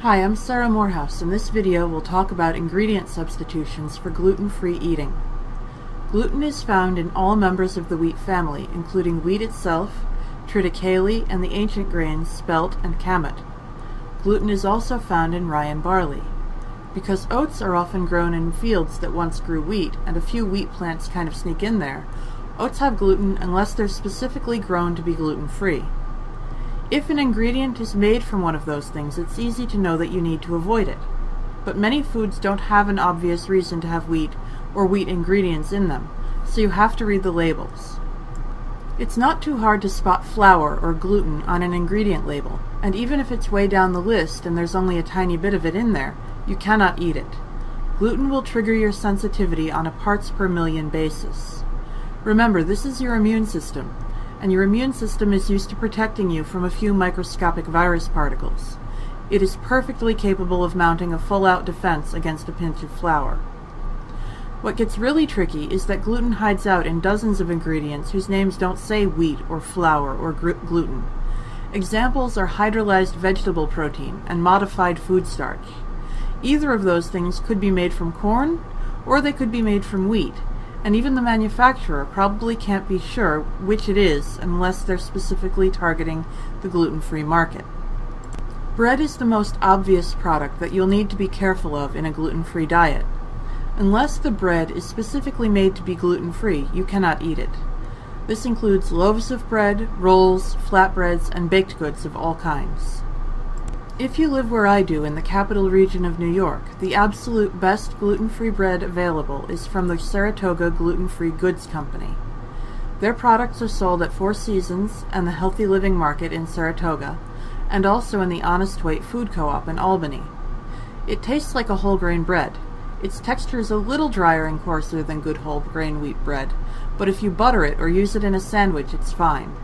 Hi, I'm Sarah Morehouse. In this video, we'll talk about ingredient substitutions for gluten-free eating. Gluten is found in all members of the wheat family, including wheat itself, triticale, and the ancient grains spelt and kamut. Gluten is also found in rye and barley. Because oats are often grown in fields that once grew wheat, and a few wheat plants kind of sneak in there, oats have gluten unless they're specifically grown to be gluten-free. If an ingredient is made from one of those things, it's easy to know that you need to avoid it. But many foods don't have an obvious reason to have wheat or wheat ingredients in them, so you have to read the labels. It's not too hard to spot flour or gluten on an ingredient label, and even if it's way down the list and there's only a tiny bit of it in there, you cannot eat it. Gluten will trigger your sensitivity on a parts per million basis. Remember, this is your immune system, and your immune system is used to protecting you from a few microscopic virus particles. It is perfectly capable of mounting a full-out defense against a pinch of flour. What gets really tricky is that gluten hides out in dozens of ingredients whose names don't say wheat or flour or gluten. Examples are hydrolyzed vegetable protein and modified food starch. Either of those things could be made from corn, or they could be made from wheat, and even the manufacturer probably can't be sure which it is unless they're specifically targeting the gluten-free market. Bread is the most obvious product that you'll need to be careful of in a gluten-free diet. Unless the bread is specifically made to be gluten-free, you cannot eat it. This includes loaves of bread, rolls, flatbreads, and baked goods of all kinds. If you live where I do in the capital region of New York, the absolute best gluten-free bread available is from the Saratoga Gluten-Free Goods Company. Their products are sold at Four Seasons and the Healthy Living Market in Saratoga, and also in the Honest Weight Food Co-op in Albany. It tastes like a whole grain bread. Its texture is a little drier and coarser than good whole grain wheat bread, but if you butter it or use it in a sandwich, it's fine.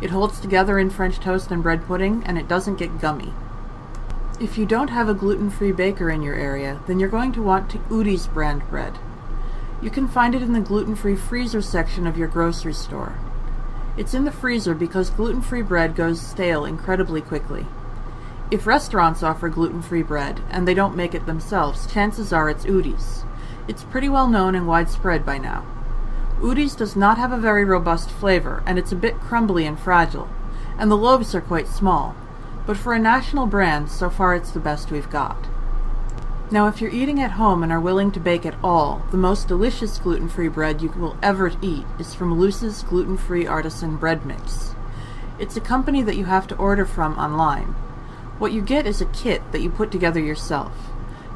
It holds together in French toast and bread pudding, and it doesn't get gummy. If you don't have a gluten-free baker in your area, then you're going to want to Udi's brand bread. You can find it in the gluten-free freezer section of your grocery store. It's in the freezer because gluten-free bread goes stale incredibly quickly. If restaurants offer gluten-free bread, and they don't make it themselves, chances are it's Udi's. It's pretty well known and widespread by now. Udi's does not have a very robust flavor, and it's a bit crumbly and fragile, and the loaves are quite small, but for a national brand, so far it's the best we've got. Now if you're eating at home and are willing to bake at all, the most delicious gluten-free bread you will ever eat is from Luce's Gluten-Free Artisan Bread Mix. It's a company that you have to order from online. What you get is a kit that you put together yourself.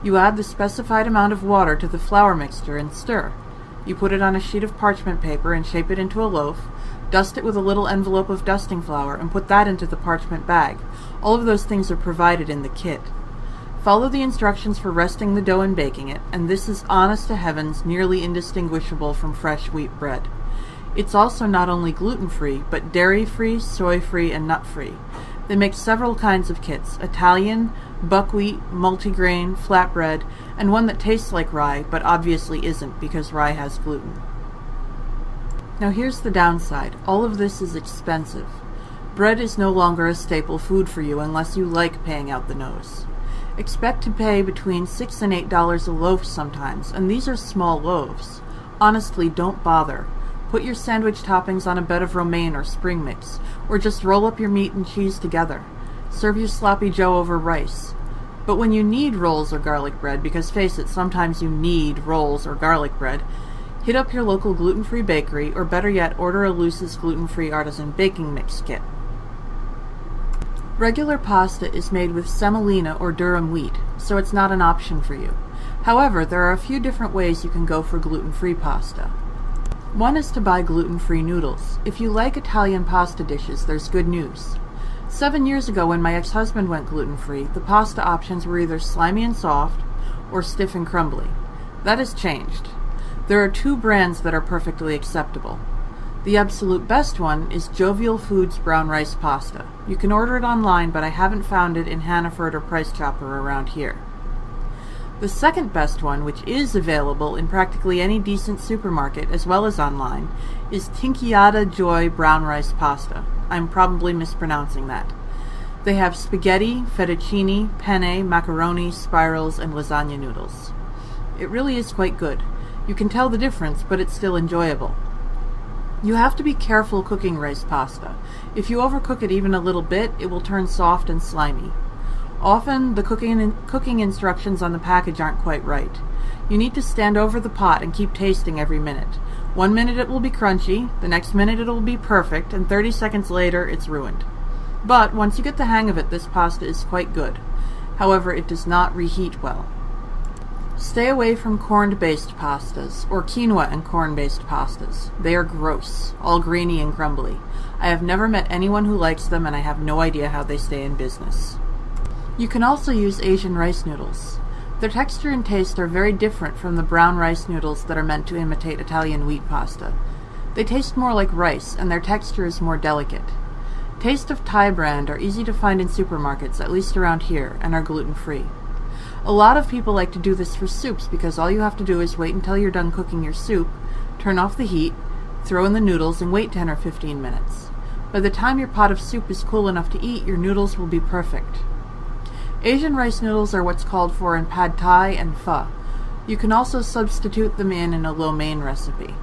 You add the specified amount of water to the flour mixture and stir. You put it on a sheet of parchment paper and shape it into a loaf, Dust it with a little envelope of dusting flour and put that into the parchment bag. All of those things are provided in the kit. Follow the instructions for resting the dough and baking it, and this is honest to heavens nearly indistinguishable from fresh wheat bread. It's also not only gluten-free, but dairy-free, soy-free, and nut-free. They make several kinds of kits, Italian, buckwheat, multigrain, flatbread, and one that tastes like rye, but obviously isn't because rye has gluten. Now here's the downside. All of this is expensive. Bread is no longer a staple food for you unless you like paying out the nose. Expect to pay between 6 and $8 a loaf sometimes, and these are small loaves. Honestly, don't bother. Put your sandwich toppings on a bed of romaine or spring mix, or just roll up your meat and cheese together. Serve your sloppy joe over rice. But when you need rolls or garlic bread, because face it, sometimes you need rolls or garlic bread, Hit up your local gluten-free bakery, or better yet, order a Luce's gluten-free artisan baking mix kit. Regular pasta is made with semolina or durum wheat, so it's not an option for you. However, there are a few different ways you can go for gluten-free pasta. One is to buy gluten-free noodles. If you like Italian pasta dishes, there's good news. Seven years ago when my ex-husband went gluten-free, the pasta options were either slimy and soft, or stiff and crumbly. That has changed. There are two brands that are perfectly acceptable. The absolute best one is Jovial Foods Brown Rice Pasta. You can order it online, but I haven't found it in Hannaford or Price Chopper around here. The second best one, which is available in practically any decent supermarket as well as online, is Tinkyada Joy Brown Rice Pasta. I'm probably mispronouncing that. They have spaghetti, fettuccine, penne, macaroni, spirals, and lasagna noodles. It really is quite good. You can tell the difference, but it's still enjoyable. You have to be careful cooking rice pasta. If you overcook it even a little bit, it will turn soft and slimy. Often, the cooking, cooking instructions on the package aren't quite right. You need to stand over the pot and keep tasting every minute. One minute it will be crunchy, the next minute it will be perfect, and 30 seconds later it's ruined. But once you get the hang of it, this pasta is quite good. However, it does not reheat well. Stay away from corn-based pastas, or quinoa and corn-based pastas. They are gross, all grainy and crumbly. I have never met anyone who likes them and I have no idea how they stay in business. You can also use Asian rice noodles. Their texture and taste are very different from the brown rice noodles that are meant to imitate Italian wheat pasta. They taste more like rice, and their texture is more delicate. Taste of Thai brand are easy to find in supermarkets, at least around here, and are gluten-free. A lot of people like to do this for soups because all you have to do is wait until you're done cooking your soup, turn off the heat, throw in the noodles, and wait 10 or 15 minutes. By the time your pot of soup is cool enough to eat, your noodles will be perfect. Asian rice noodles are what's called for in pad thai and pho. You can also substitute them in in a lo mein recipe.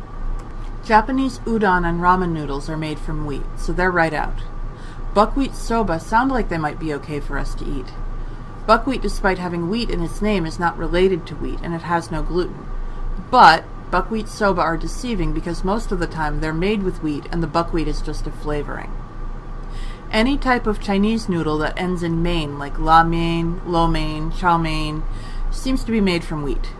Japanese udon and ramen noodles are made from wheat, so they're right out. Buckwheat soba sound like they might be okay for us to eat. Buckwheat, despite having wheat in its name, is not related to wheat, and it has no gluten. But buckwheat soba are deceiving because most of the time they're made with wheat and the buckwheat is just a flavoring. Any type of Chinese noodle that ends in mein, like la mein, lo mein, chow mein, seems to be made from wheat.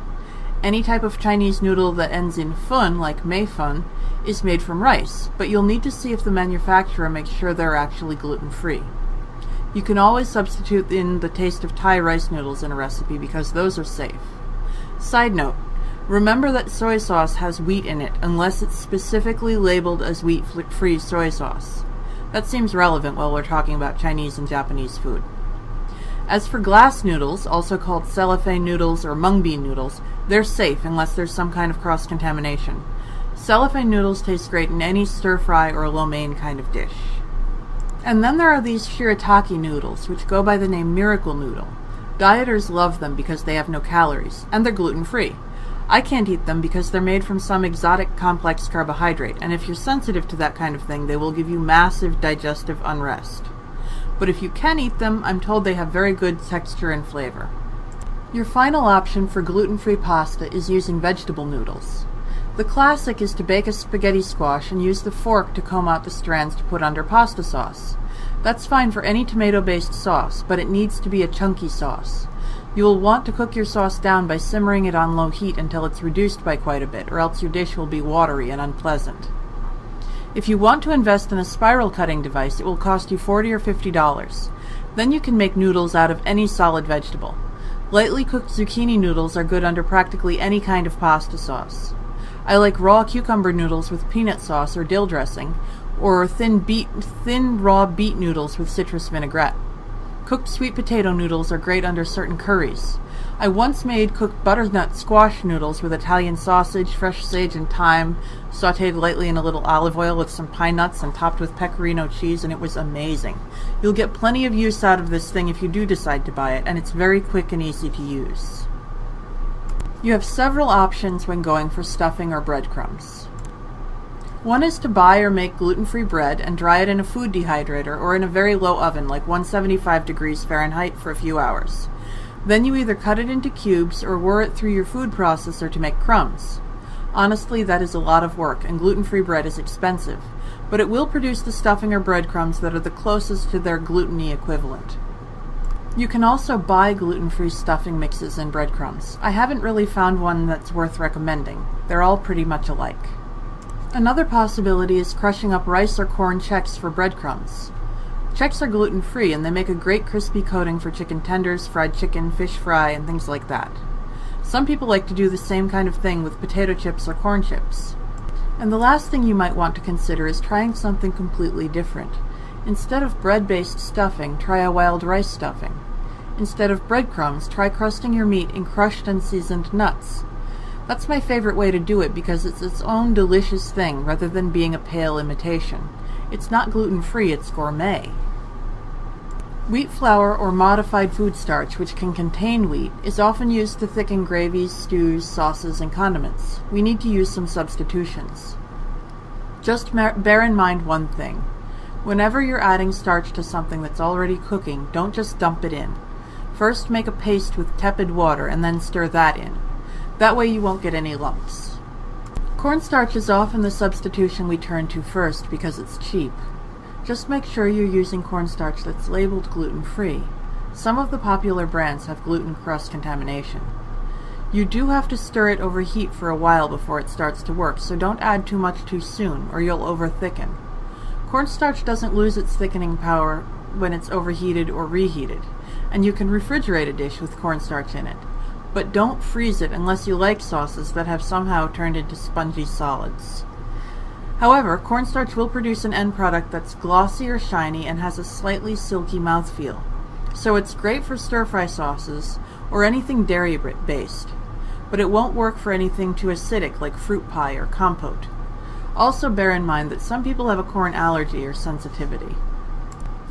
Any type of Chinese noodle that ends in fun, like mei fun, is made from rice, but you'll need to see if the manufacturer makes sure they're actually gluten-free. You can always substitute in the taste of Thai rice noodles in a recipe because those are safe. Side note, remember that soy sauce has wheat in it unless it's specifically labeled as wheat-free soy sauce. That seems relevant while we're talking about Chinese and Japanese food. As for glass noodles, also called cellophane noodles or mung bean noodles, they're safe unless there's some kind of cross-contamination. Cellophane noodles taste great in any stir-fry or lo mein kind of dish. And then there are these shirataki noodles, which go by the name Miracle Noodle. Dieters love them because they have no calories, and they're gluten-free. I can't eat them because they're made from some exotic complex carbohydrate, and if you're sensitive to that kind of thing, they will give you massive digestive unrest. But if you can eat them, I'm told they have very good texture and flavor. Your final option for gluten-free pasta is using vegetable noodles. The classic is to bake a spaghetti squash and use the fork to comb out the strands to put under pasta sauce. That's fine for any tomato-based sauce, but it needs to be a chunky sauce. You will want to cook your sauce down by simmering it on low heat until it's reduced by quite a bit, or else your dish will be watery and unpleasant. If you want to invest in a spiral cutting device, it will cost you 40 or $50. Then you can make noodles out of any solid vegetable. Lightly cooked zucchini noodles are good under practically any kind of pasta sauce. I like raw cucumber noodles with peanut sauce or dill dressing, or thin beet, thin raw beet noodles with citrus vinaigrette. Cooked sweet potato noodles are great under certain curries. I once made cooked butternut squash noodles with Italian sausage, fresh sage, and thyme, sauteed lightly in a little olive oil with some pine nuts and topped with pecorino cheese, and it was amazing. You'll get plenty of use out of this thing if you do decide to buy it, and it's very quick and easy to use. You have several options when going for stuffing or breadcrumbs. One is to buy or make gluten-free bread and dry it in a food dehydrator or in a very low oven like 175 degrees Fahrenheit for a few hours. Then you either cut it into cubes or whir it through your food processor to make crumbs. Honestly, that is a lot of work and gluten-free bread is expensive, but it will produce the stuffing or breadcrumbs that are the closest to their gluten-y equivalent. You can also buy gluten-free stuffing mixes and breadcrumbs. I haven't really found one that's worth recommending. They're all pretty much alike. Another possibility is crushing up rice or corn Chex for breadcrumbs. Chex are gluten-free and they make a great crispy coating for chicken tenders, fried chicken, fish fry, and things like that. Some people like to do the same kind of thing with potato chips or corn chips. And the last thing you might want to consider is trying something completely different. Instead of bread-based stuffing, try a wild rice stuffing. Instead of breadcrumbs, try crusting your meat in crushed and seasoned nuts. That's my favorite way to do it because it's its own delicious thing rather than being a pale imitation. It's not gluten-free, it's gourmet. Wheat flour or modified food starch, which can contain wheat, is often used to thicken gravies, stews, sauces, and condiments. We need to use some substitutions. Just bear in mind one thing. Whenever you're adding starch to something that's already cooking, don't just dump it in. First make a paste with tepid water and then stir that in. That way you won't get any lumps. Cornstarch is often the substitution we turn to first because it's cheap. Just make sure you're using cornstarch that's labeled gluten-free. Some of the popular brands have gluten cross contamination. You do have to stir it over heat for a while before it starts to work, so don't add too much too soon or you'll over-thicken. Cornstarch doesn't lose its thickening power when it's overheated or reheated, and you can refrigerate a dish with cornstarch in it. But don't freeze it unless you like sauces that have somehow turned into spongy solids. However, cornstarch will produce an end product that's glossy or shiny and has a slightly silky mouthfeel. So it's great for stir-fry sauces or anything dairy-based, but it won't work for anything too acidic like fruit pie or compote. Also bear in mind that some people have a corn allergy or sensitivity.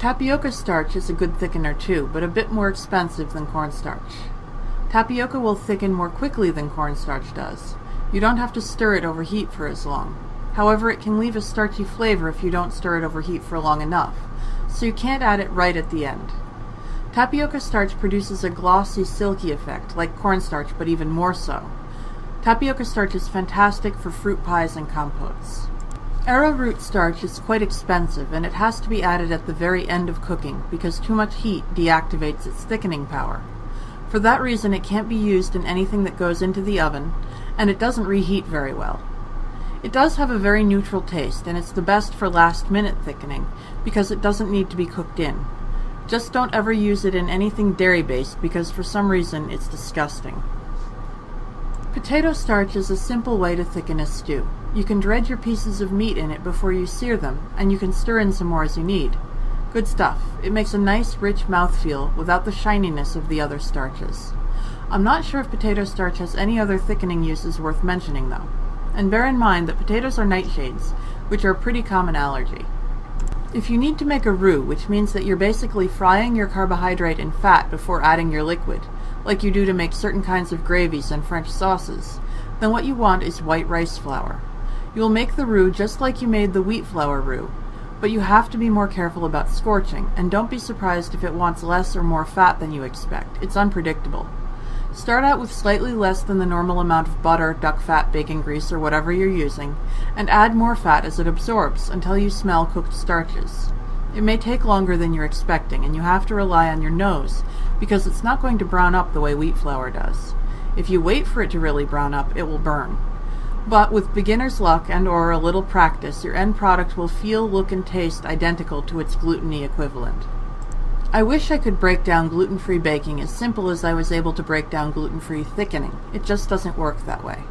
Tapioca starch is a good thickener too, but a bit more expensive than cornstarch. Tapioca will thicken more quickly than cornstarch does. You don't have to stir it over heat for as long. However, it can leave a starchy flavor if you don't stir it over heat for long enough, so you can't add it right at the end. Tapioca starch produces a glossy, silky effect, like cornstarch, but even more so. Tapioca starch is fantastic for fruit pies and compotes. Arrowroot starch is quite expensive, and it has to be added at the very end of cooking because too much heat deactivates its thickening power. For that reason, it can't be used in anything that goes into the oven, and it doesn't reheat very well. It does have a very neutral taste, and it's the best for last minute thickening, because it doesn't need to be cooked in. Just don't ever use it in anything dairy based because for some reason it's disgusting. Potato starch is a simple way to thicken a stew. You can dredge your pieces of meat in it before you sear them, and you can stir in some more as you need. Good stuff. It makes a nice rich mouthfeel without the shininess of the other starches. I'm not sure if potato starch has any other thickening uses worth mentioning though and bear in mind that potatoes are nightshades, which are a pretty common allergy. If you need to make a roux, which means that you're basically frying your carbohydrate in fat before adding your liquid, like you do to make certain kinds of gravies and French sauces, then what you want is white rice flour. You will make the roux just like you made the wheat flour roux, but you have to be more careful about scorching, and don't be surprised if it wants less or more fat than you expect. It's unpredictable. Start out with slightly less than the normal amount of butter, duck fat, bacon grease, or whatever you're using, and add more fat as it absorbs until you smell cooked starches. It may take longer than you're expecting, and you have to rely on your nose, because it's not going to brown up the way wheat flour does. If you wait for it to really brown up, it will burn. But with beginner's luck and or a little practice, your end product will feel, look, and taste identical to its gluten-y equivalent. I wish I could break down gluten-free baking as simple as I was able to break down gluten-free thickening. It just doesn't work that way.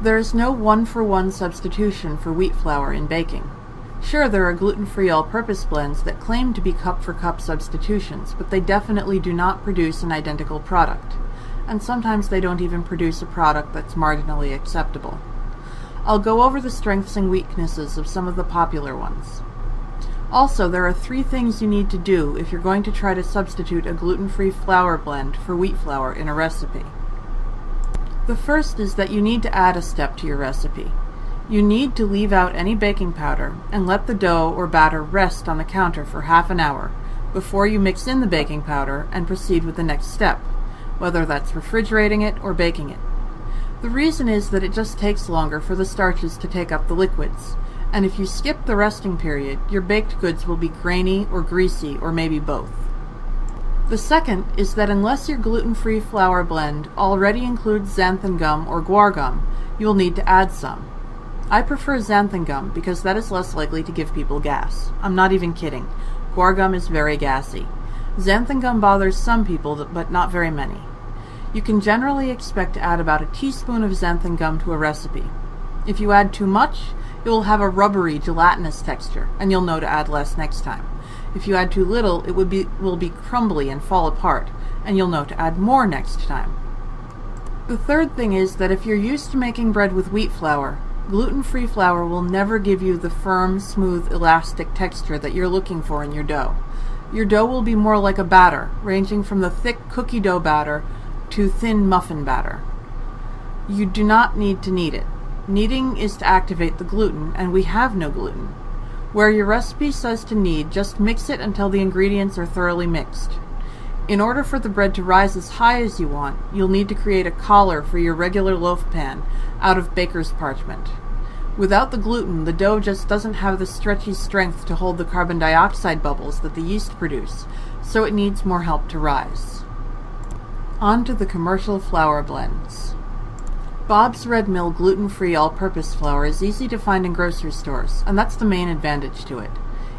There is no one-for-one -one substitution for wheat flour in baking. Sure, there are gluten-free all-purpose blends that claim to be cup-for-cup -cup substitutions, but they definitely do not produce an identical product. And sometimes they don't even produce a product that's marginally acceptable. I'll go over the strengths and weaknesses of some of the popular ones. Also, there are three things you need to do if you're going to try to substitute a gluten-free flour blend for wheat flour in a recipe. The first is that you need to add a step to your recipe. You need to leave out any baking powder and let the dough or batter rest on the counter for half an hour before you mix in the baking powder and proceed with the next step, whether that's refrigerating it or baking it. The reason is that it just takes longer for the starches to take up the liquids, and if you skip the resting period, your baked goods will be grainy or greasy or maybe both. The second is that unless your gluten-free flour blend already includes xanthan gum or guar gum, you will need to add some. I prefer xanthan gum because that is less likely to give people gas. I'm not even kidding. Guar gum is very gassy. Xanthan gum bothers some people, but not very many. You can generally expect to add about a teaspoon of xanthan gum to a recipe. If you add too much, it will have a rubbery, gelatinous texture, and you'll know to add less next time. If you add too little, it would be, will be crumbly and fall apart, and you'll know to add more next time. The third thing is that if you're used to making bread with wheat flour, gluten-free flour will never give you the firm, smooth, elastic texture that you're looking for in your dough. Your dough will be more like a batter, ranging from the thick cookie dough batter to thin muffin batter. You do not need to knead it. Kneading is to activate the gluten, and we have no gluten. Where your recipe says to knead, just mix it until the ingredients are thoroughly mixed. In order for the bread to rise as high as you want, you'll need to create a collar for your regular loaf pan out of baker's parchment. Without the gluten, the dough just doesn't have the stretchy strength to hold the carbon dioxide bubbles that the yeast produce, so it needs more help to rise. On to the commercial flour blends. Bob's Red Mill gluten-free all-purpose flour is easy to find in grocery stores, and that's the main advantage to it.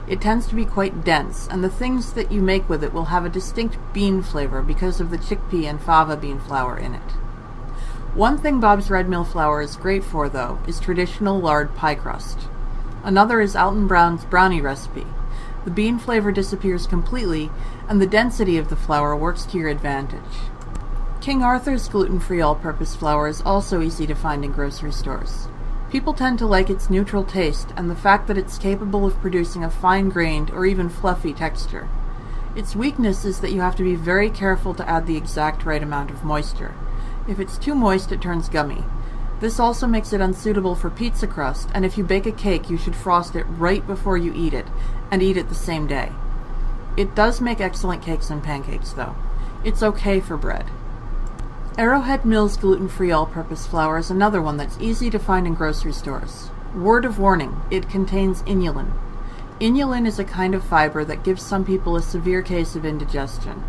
It tends to be quite dense, and the things that you make with it will have a distinct bean flavor because of the chickpea and fava bean flour in it. One thing Bob's Red Mill flour is great for, though, is traditional lard pie crust. Another is Alton Brown's brownie recipe. The bean flavor disappears completely, and the density of the flour works to your advantage. King Arthur's gluten-free all-purpose flour is also easy to find in grocery stores. People tend to like its neutral taste and the fact that it's capable of producing a fine-grained or even fluffy texture. Its weakness is that you have to be very careful to add the exact right amount of moisture. If it's too moist, it turns gummy. This also makes it unsuitable for pizza crust, and if you bake a cake, you should frost it right before you eat it, and eat it the same day. It does make excellent cakes and pancakes, though. It's okay for bread. Arrowhead Mills gluten-free all-purpose flour is another one that's easy to find in grocery stores. Word of warning, it contains inulin. Inulin is a kind of fiber that gives some people a severe case of indigestion.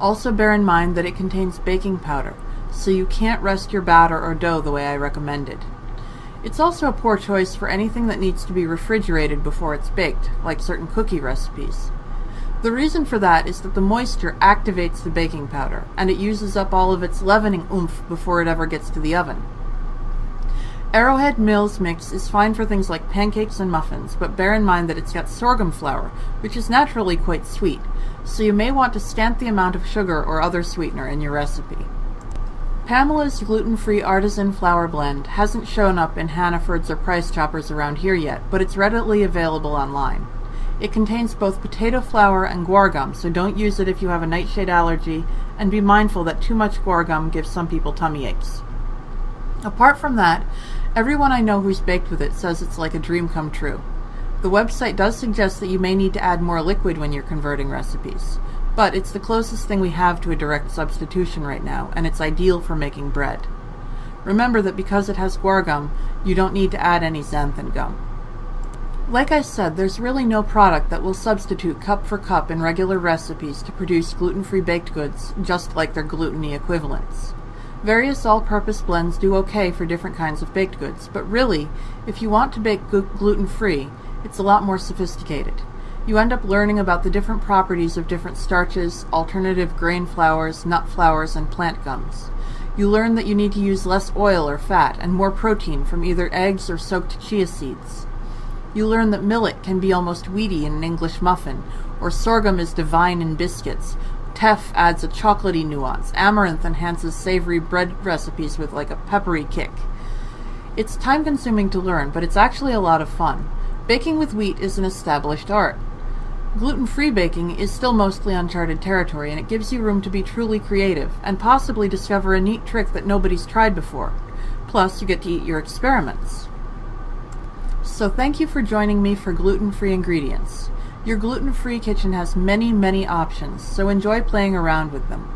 Also bear in mind that it contains baking powder, so you can't rest your batter or dough the way I recommended. It's also a poor choice for anything that needs to be refrigerated before it's baked, like certain cookie recipes. The reason for that is that the moisture activates the baking powder, and it uses up all of its leavening oomph before it ever gets to the oven. Arrowhead Mills Mix is fine for things like pancakes and muffins, but bear in mind that it's got sorghum flour, which is naturally quite sweet, so you may want to stamp the amount of sugar or other sweetener in your recipe. Pamela's gluten-free artisan flour blend hasn't shown up in Hannaford's or Price Choppers around here yet, but it's readily available online. It contains both potato flour and guar gum, so don't use it if you have a nightshade allergy, and be mindful that too much guar gum gives some people tummy aches. Apart from that, everyone I know who's baked with it says it's like a dream come true. The website does suggest that you may need to add more liquid when you're converting recipes, but it's the closest thing we have to a direct substitution right now, and it's ideal for making bread. Remember that because it has guar gum, you don't need to add any xanthan gum. Like I said, there's really no product that will substitute cup for cup in regular recipes to produce gluten-free baked goods, just like their gluten-y equivalents. Various all-purpose blends do okay for different kinds of baked goods, but really, if you want to bake gluten-free, it's a lot more sophisticated. You end up learning about the different properties of different starches, alternative grain flours, nut flours, and plant gums. You learn that you need to use less oil or fat and more protein from either eggs or soaked chia seeds. You learn that millet can be almost weedy in an English muffin, or sorghum is divine in biscuits. Teff adds a chocolatey nuance. Amaranth enhances savory bread recipes with like a peppery kick. It's time consuming to learn, but it's actually a lot of fun. Baking with wheat is an established art. Gluten-free baking is still mostly uncharted territory, and it gives you room to be truly creative, and possibly discover a neat trick that nobody's tried before. Plus, you get to eat your experiments. So thank you for joining me for gluten-free ingredients. Your gluten-free kitchen has many, many options, so enjoy playing around with them.